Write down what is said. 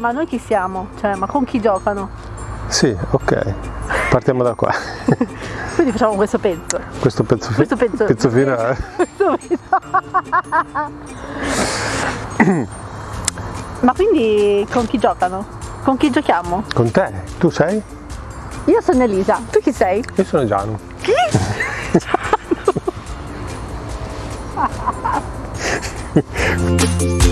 ma noi chi siamo? Cioè, ma con chi giocano? Sì, ok. Partiamo da qua. Quindi facciamo questo pezzo. Questo pezzo, fi- Questo pezzo- pezzo finale. Questo pezzo. ma quindi con chi giocano? Con chi giochiamo? Con te. Tu sei? Io sono Elisa, tu chi sei? Io sono Giano. Chi?